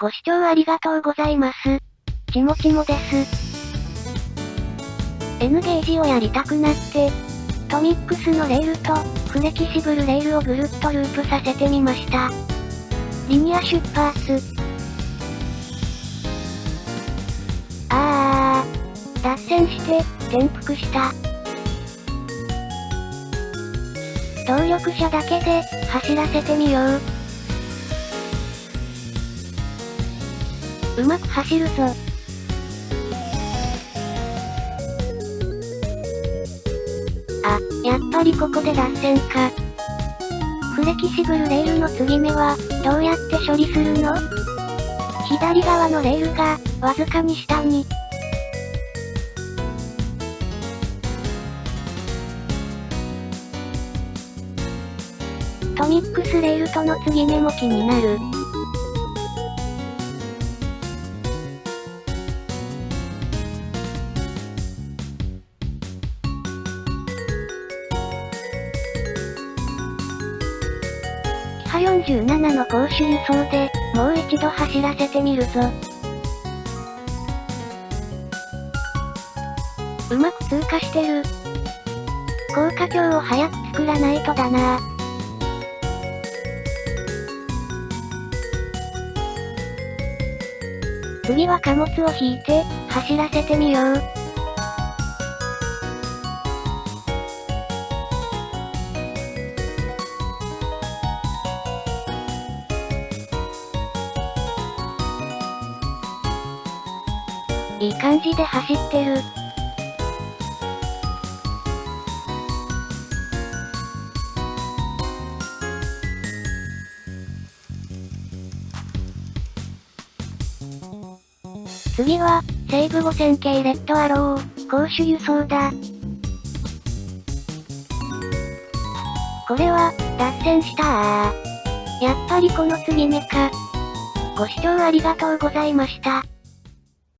ご視聴ありがとうございます。ちもちもです。N ゲージをやりたくなって、トミックスのレールと、フレキシブルレールをぐるっとループさせてみました。リニア出発。あー、脱線して、転覆した。動力車だけで、走らせてみよう。うまく走るぞ。あ、やっぱりここで脱線か。フレキシブルレールの継ぎ目は、どうやって処理するの？左側のレールが、わずかに下に。トミックスレールとの継ぎ目も気になる。ハ47の公衆輸送で、もう一度走らせてみるぞ。うまく通過してる。高架橋を早く作らないとだな次は貨物を引いて、走らせてみよう。いい感じで走ってる。次は、西武5000系レッドアロー、攻守輸送だ。これは、脱線したー。やっぱりこの継ぎ目か。ご視聴ありがとうございました。